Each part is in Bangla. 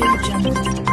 Radio Jungle.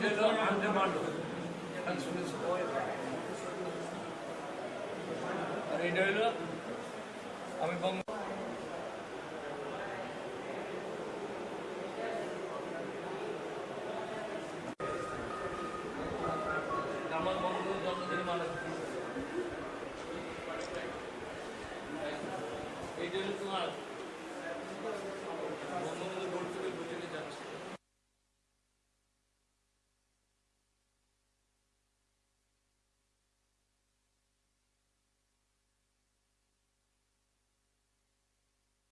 হলো হলো আমি বঙ্গ আমার বঙ্গবন্ধুর জন্মদিনে মানুষ এইটা হলো তোমার বঙ্গবন্ধুর